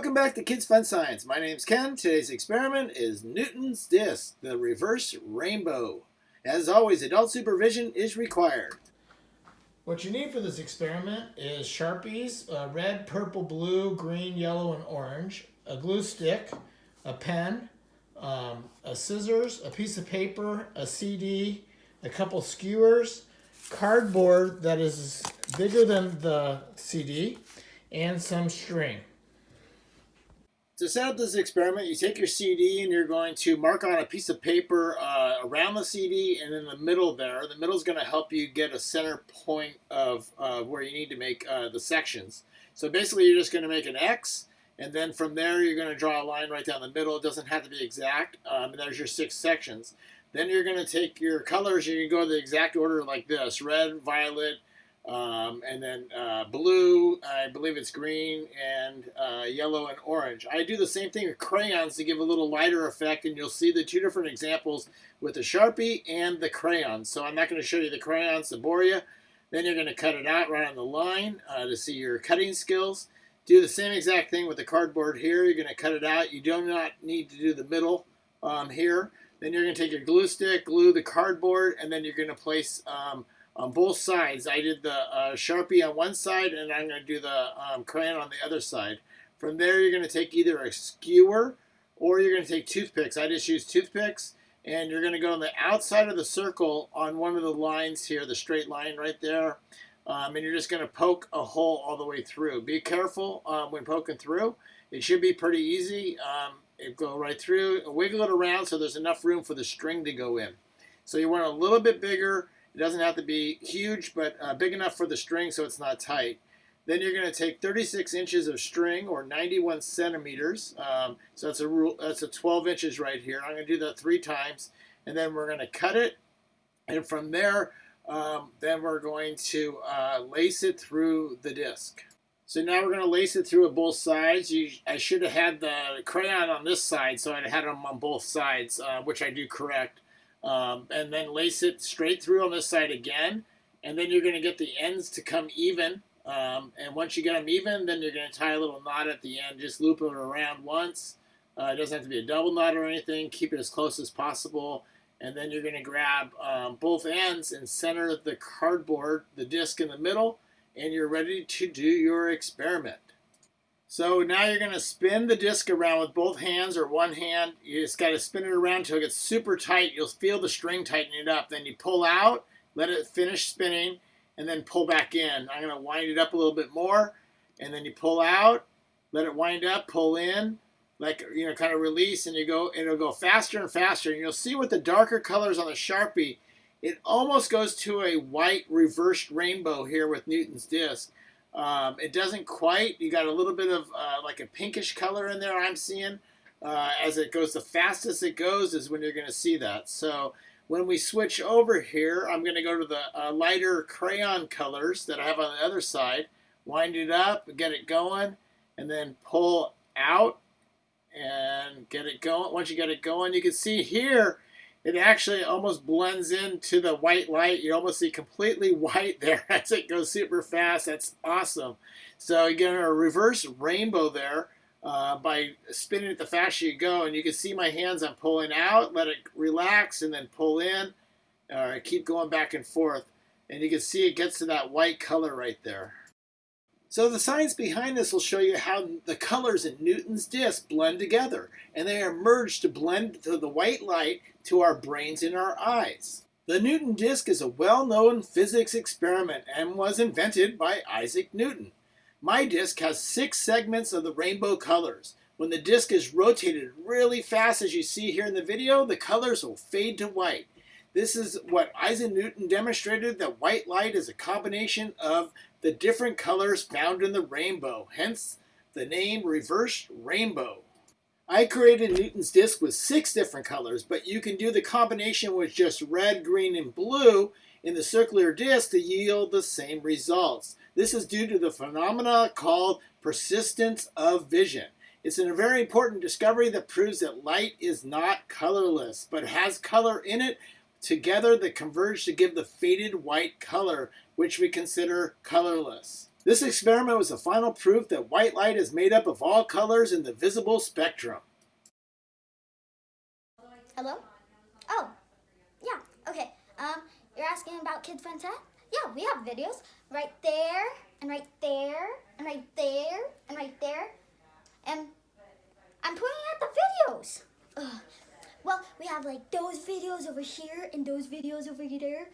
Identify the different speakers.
Speaker 1: Welcome back to Kids Fun Science. My name's Ken. Today's experiment is Newton's Disk, the reverse rainbow. As always, adult supervision is required.
Speaker 2: What you need for this experiment is Sharpies, uh, red, purple, blue, green, yellow, and orange, a glue stick, a pen, um, a scissors, a piece of paper, a CD, a couple skewers, cardboard that is bigger than the CD, and some string.
Speaker 1: To set up this experiment, you take your CD and you're going to mark on a piece of paper uh, around the CD and in the middle there. The middle is going to help you get a center point of uh, where you need to make uh, the sections. So basically you're just going to make an X and then from there you're going to draw a line right down the middle. It doesn't have to be exact. Um, there's your six sections. Then you're going to take your colors, you can go the exact order like this. Red, violet, um, and then uh, blue, I believe it's green, and uh, yellow and orange. I do the same thing with crayons to give a little lighter effect, and you'll see the two different examples with the Sharpie and the crayons. So I'm not going to show you the crayons to bore you. Then you're going to cut it out right on the line uh, to see your cutting skills. Do the same exact thing with the cardboard here. You're going to cut it out. You do not need to do the middle um, here. Then you're going to take your glue stick, glue the cardboard, and then you're going to place um, on both sides. I did the uh, Sharpie on one side and I'm going to do the um, crayon on the other side. From there you're going to take either a skewer or you're going to take toothpicks. I just use toothpicks and you're going to go on the outside of the circle on one of the lines here, the straight line right there. Um, and you're just going to poke a hole all the way through. Be careful um, when poking through. It should be pretty easy. Um, it go right through, wiggle it around so there's enough room for the string to go in. So you want a little bit bigger it doesn't have to be huge, but uh, big enough for the string so it's not tight. Then you're going to take 36 inches of string, or 91 centimeters. Um, so that's a rule. That's a 12 inches right here. I'm going to do that three times, and then we're going to cut it. And from there, um, then we're going to uh, lace it through the disc. So now we're going to lace it through both sides. You, I should have had the crayon on this side, so I had them on both sides, uh, which I do correct um, and then lace it straight through on this side again. And then you're going to get the ends to come even. Um, and once you get them even then you're going to tie a little knot at the end. Just loop it around once. Uh, it doesn't have to be a double knot or anything. Keep it as close as possible. And then you're going to grab um, both ends and center the cardboard the disc in the middle. And you're ready to do your experiment so now you're going to spin the disc around with both hands or one hand. You just got to spin it around until it gets super tight. You'll feel the string tighten it up. Then you pull out, let it finish spinning, and then pull back in. I'm going to wind it up a little bit more, and then you pull out, let it wind up, pull in, like, you know, kind of release, and you go, it'll go faster and faster. And you'll see with the darker colors on the Sharpie, it almost goes to a white reversed rainbow here with Newton's disc. Um, it doesn't quite. You got a little bit of uh, like a pinkish color in there. I'm seeing uh, as it goes. The fastest it goes is when you're going to see that. So when we switch over here, I'm going to go to the uh, lighter crayon colors that I have on the other side. Wind it up, get it going, and then pull out and get it going. Once you get it going, you can see here it actually almost blends into the white light. You almost see completely white there as it goes super fast. That's awesome. So you get a reverse rainbow there uh, by spinning it the faster you go. And you can see my hands, I'm pulling out, let it relax, and then pull in. Uh, keep going back and forth. And you can see it gets to that white color right there. So the science behind this will show you how the colors in Newton's disk blend together, and they are merged to blend to the white light to our brains in our eyes. The Newton disk is a well-known physics experiment and was invented by Isaac Newton. My disk has six segments of the rainbow colors. When the disk is rotated really fast as you see here in the video, the colors will fade to white. This is what Isaac Newton demonstrated that white light is a combination of the different colors found in the rainbow, hence the name reversed rainbow. I created Newton's disk with six different colors, but you can do the combination with just red, green, and blue in the circular disk to yield the same results. This is due to the phenomena called persistence of vision. It's a very important discovery that proves that light is not colorless, but has color in it Together they converge to give the faded white color, which we consider colorless. This experiment was the final proof that white light is made up of all colors in the visible spectrum.
Speaker 3: Hello? Oh, yeah, okay. Um, you're asking about Kids Fun Set? Yeah, we have videos right there, and right there, and right there. And I'm pointing at the videos. Ugh. Well, we have like those videos over here and those videos over there.